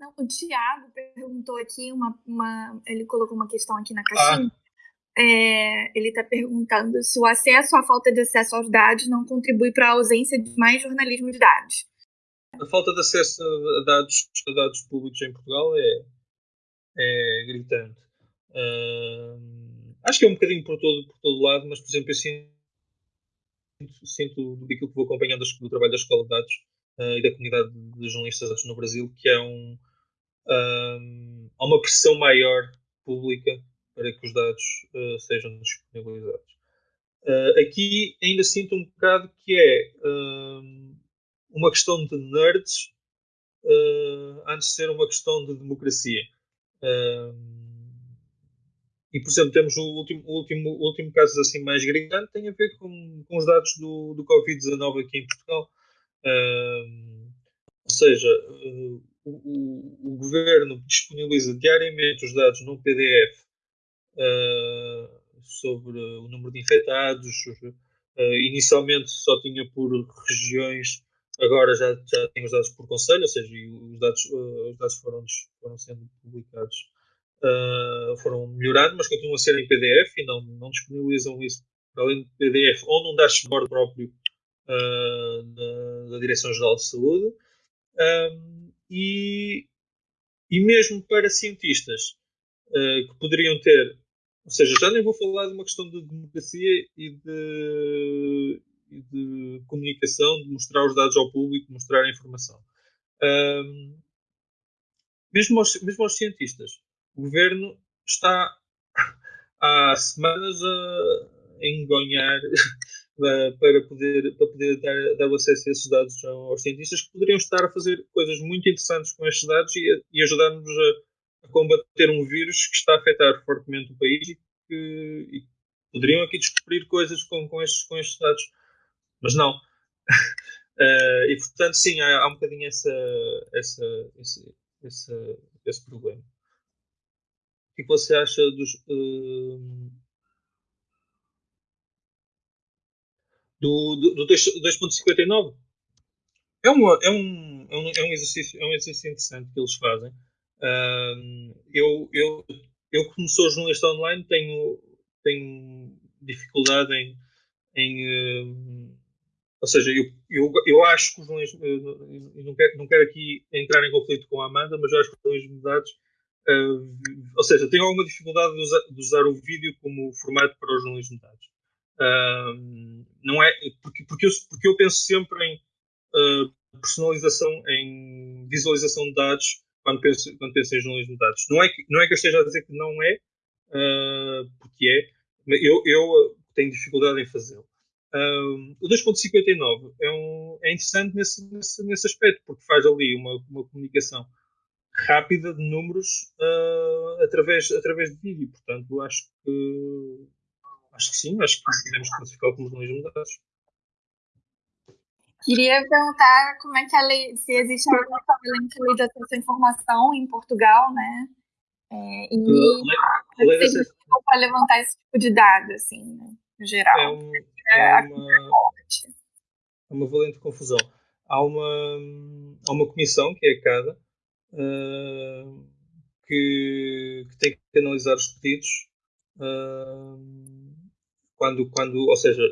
Não, o Tiago perguntou aqui uma, uma, Ele colocou uma questão aqui na caixinha. Ah. É, ele está perguntando se o acesso, a falta de acesso aos dados não contribui para a ausência de mais jornalismo de dados. A falta de acesso a dados, a dados públicos em Portugal é, é gritante. Uh, acho que é um bocadinho por todo, por todo lado, mas, por exemplo, eu sinto, sinto daquilo que vou acompanhando do trabalho da Escola de Dados uh, e da comunidade de jornalistas no Brasil, que é um, há uma pressão maior pública para que os dados uh, sejam disponibilizados. Uh, aqui ainda sinto um bocado que é uh, uma questão de nerds antes de ser uma questão de democracia. e, por exemplo, temos o último, o último, o último caso assim mais gritante tem a ver com, com os dados do, do Covid-19 aqui em Portugal. ou seja, o, o, governo disponibiliza diariamente os dados num PDF uh, sobre o número de infectados. Uh, inicialmente só tinha por regiões, agora já, já tem os dados por conselho, ou seja, os dados, uh, os dados foram, foram sendo publicados, foram melhorando, mas continuam a ser em PDF e não, não disponibilizam isso além de PDF ou num dashboard próprio da, da Direção-Geral de Saúde. Um, e, e mesmo para cientistas uh, que poderiam ter, ou seja, já nem vou falar de uma questão de democracia e de, e de comunicação, de mostrar os dados ao público, mostrar a informação. Um, mesmo, aos, mesmo aos cientistas, o governo está há semanas a engonhar para poder, para poder dar, dar acesso a esses dados aos cientistas que poderiam estar a fazer coisas muito interessantes com estes dados e, e ajudar-nos a, a, combater um vírus que está a afetar fortemente o país e que e poderiam aqui descobrir coisas com, com, estes, com estes dados. Mas não. uh, e portanto, sim, há, há um bocadinho essa, essa, esse, esse, esse problema. O que é você acha dos. Uh, do, do, do 2.59. É, uma, é, um, é, um, é, um exercício, é um exercício interessante que eles fazem. Eu, eu, eu, como sou jornalista online, tenho, tenho dificuldade em. em ou seja, eu, eu, eu acho que os jornalistas. Eu não quero, não quero aqui entrar em conflito com a Amanda, mas eu acho que os jornalistas de dados. Uh, ou seja, tenho alguma dificuldade de usar, de usar, o vídeo como formato para os jornalistas de dados. Não é porque, porque, eu, porque eu penso sempre em uh, personalização, em visualização de dados quando penso, quando penso em jornalismo de dados. Não é, que, não é que eu esteja a dizer que não é, uh, porque é, eu, eu tenho dificuldade em fazê-lo. O 2.59 é, um, é interessante nesse, nesse, nesse aspecto, porque faz ali uma, uma comunicação rápida de números uh, através, através de vídeo. Portanto, acho que Acho que sim, acho que podemos classificar como jornalismo de dados. Queria perguntar como é que a lei, se existe alguma lei de acesso à informação em Portugal, né? É, e lei, lei se para levantar esse tipo de dado, assim, né, no geral. É, um, é, uma, é uma valente confusão. Há uma, há uma comissão, que é a CADA, uh, que, que, tem que analisar os pedidos uh, quando, quando ou seja,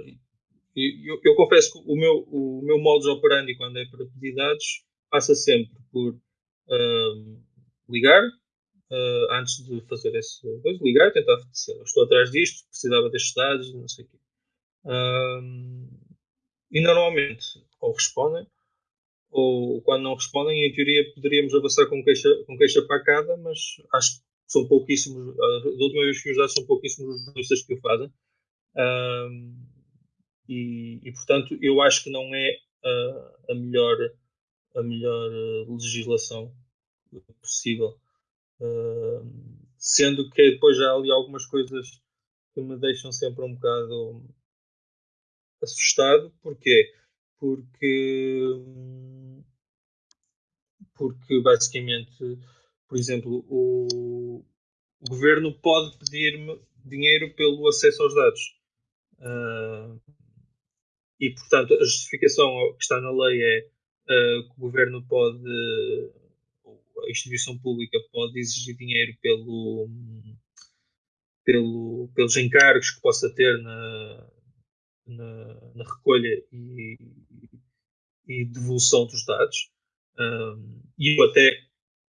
eu, eu, confesso que o meu, o meu modus operandi quando é para pedir dados passa sempre por uh, ligar uh, antes de fazer esse coisa, ligar, tentar estou atrás disto, precisava destes dados, não sei o quê. Uh, e normalmente ou respondem ou quando não respondem, em teoria poderíamos avançar com queixa, com queixa para cada, mas acho que são pouquíssimos, da última vez que os dados são pouquíssimos os jornalistas que o fazem. Um, e, e, portanto, eu acho que não é a, a melhor, a melhor eh, legislação possível. Uh, sendo que depois há ali algumas coisas que me deixam sempre um bocado assustado. Porquê? Porque, porque basicamente, por exemplo, o, o governo pode pedir-me dinheiro pelo acesso aos dados. Uh, e, portanto, a justificação que está na lei é uh, que o governo pode. a instituição pública pode exigir dinheiro pelo, pelo, pelos encargos que possa ter na, na, na recolha e, e, devolução dos dados. E eu até,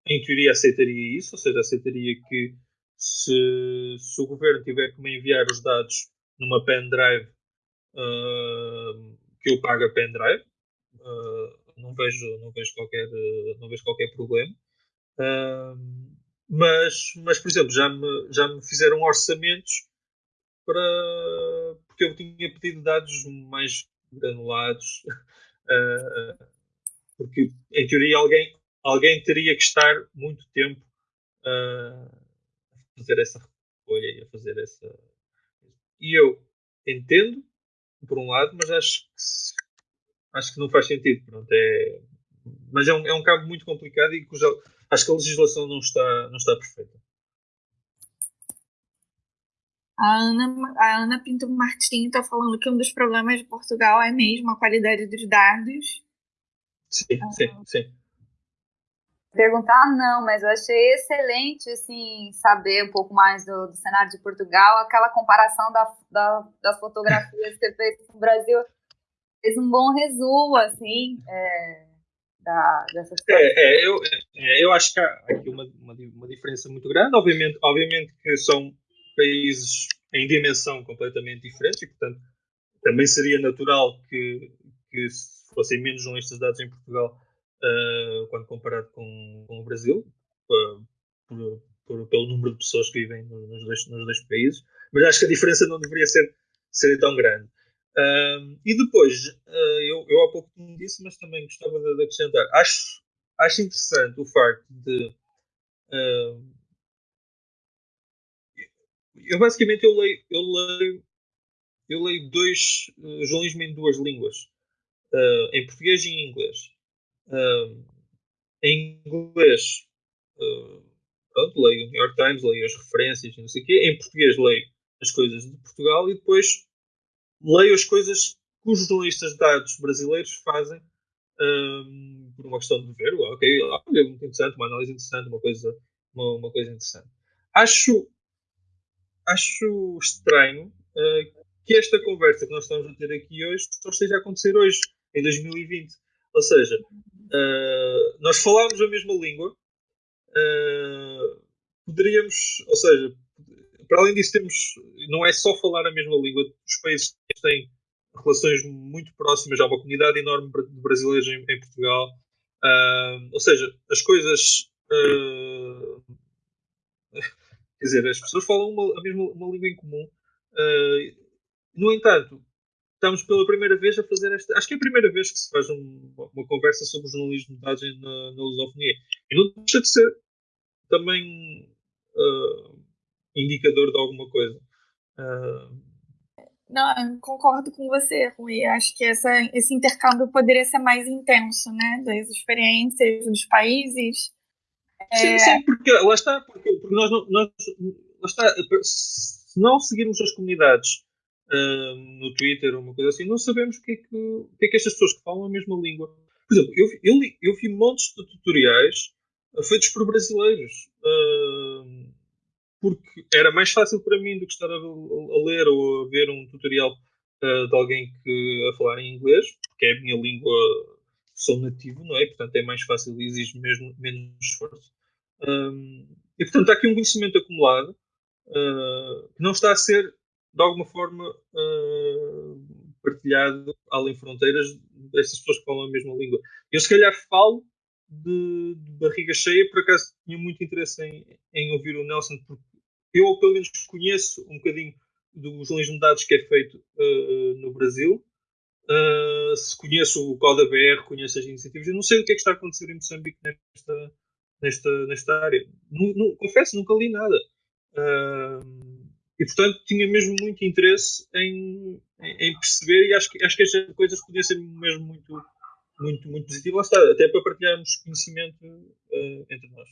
em teoria, aceitaria isso, ou seja, aceitaria que se, se o governo tiver que me enviar os dados numa pendrive, uh, que eu pague a pendrive, uh, não vejo, não vejo, qualquer, não vejo qualquer problema. Uh, mas, mas, por exemplo, já me, já me fizeram orçamentos para. porque eu tinha pedido dados mais granulados. Uh, porque, em teoria, alguém, alguém teria que estar muito tempo uh, a fazer essa recolha e a fazer essa. E eu entendo, por um lado, mas acho que acho que não faz sentido. Pronto, é, mas é um, é um cabo muito complicado e cuja, acho que a legislação não está, não está perfeita. A Ana, a Ana Pinto Martins está falando que um dos problemas de Portugal é mesmo a qualidade dos dados. Sim, ah, sim, sim. Perguntar não, mas eu achei excelente assim, saber um pouco mais do, do cenário de Portugal, aquela comparação da, da, das fotografias que você fez com o Brasil fez um bom resumo, assim, é, da, dessa situação. É, é, eu, é, eu acho que há aqui uma, uma, uma, diferença muito grande. Obviamente, obviamente que são países em dimensão completamente diferentes e, portanto, também seria natural que, que fossem menos jornalistas dados em Portugal uh, quando comparado com, com o Brasil, uh, por, por, pelo número de pessoas que vivem nos dois, nos dois países. Mas acho que a diferença não deveria ser, ser tão grande e depois, uh, eu, eu há pouco me disse, mas também gostava de, de, acrescentar. Acho, acho interessante o facto de. Uh, eu basicamente eu leio, eu leio, eu leio dois uh, jornalismo em duas línguas, uh, em português e em inglês. Uh, em inglês, pronto, leio o New York Times, leio as referências, não sei o quê. Em português leio as coisas de Portugal e depois leio as coisas que os jornalistas de dados brasileiros fazem um, por uma questão de ver, ok, é muito interessante, uma análise interessante, uma coisa, uma, uma coisa interessante. Acho, acho estranho uh, que esta conversa que nós estamos a ter aqui hoje só esteja a acontecer hoje, em 2020. Ou seja, uh, nós falamos a mesma língua, uh, poderíamos, ou seja, para além disso, temos, não é só falar a mesma língua, os países têm relações muito próximas, há uma comunidade enorme de brasileiros em, em Portugal, uh, ou seja, as coisas. Quer dizer, as pessoas falam uma, a mesma uma língua em comum. No entanto, estamos pela primeira vez a fazer esta. Acho que é a primeira vez que se faz um, uma conversa sobre jornalismo de dados na, na lusofonia. E não deixa de ser também. Uh, indicador de alguma coisa. Uh... Não, concordo com você, Rui. Acho que essa, esse intercâmbio poderia ser mais intenso, né? Das experiências dos países. Sim, é... sim, porque lá está, porque, porque nós, nós lá está, se não seguirmos as comunidades no Twitter ou uma coisa assim, não sabemos o que, é que, o que é que estas pessoas que falam a mesma língua. Por exemplo, eu, eu, eu vi montes de tutoriais feitos por brasileiros. Uh, porque era mais fácil para mim do que estar a, a ler ou a ver um tutorial uh, de alguém que a falar em inglês, porque é a minha língua, sou nativo, não é? Portanto, é mais fácil e exige mesmo, menos esforço. E portanto, há aqui um conhecimento acumulado uh, que não está a ser, de alguma forma, uh, partilhado além fronteiras destas pessoas que falam a mesma língua. Eu, se calhar, falo de, de, barriga cheia. Por acaso tinha muito interesse em, em ouvir o Nelson, porque eu pelo menos conheço um bocadinho do jornalismo de dados que é feito uh, no Brasil. Uh, se conheço o Coda BR, conheço as iniciativas, eu não sei o que é que está a acontecer em Moçambique nesta, nesta, nesta área. Não, não, confesso, nunca li nada. Uh, e portanto tinha mesmo muito interesse em, em, perceber e acho que, acho que estas coisas podiam ser mesmo muito, muito, muito positivas. Até para partilharmos conhecimento uh, entre nós.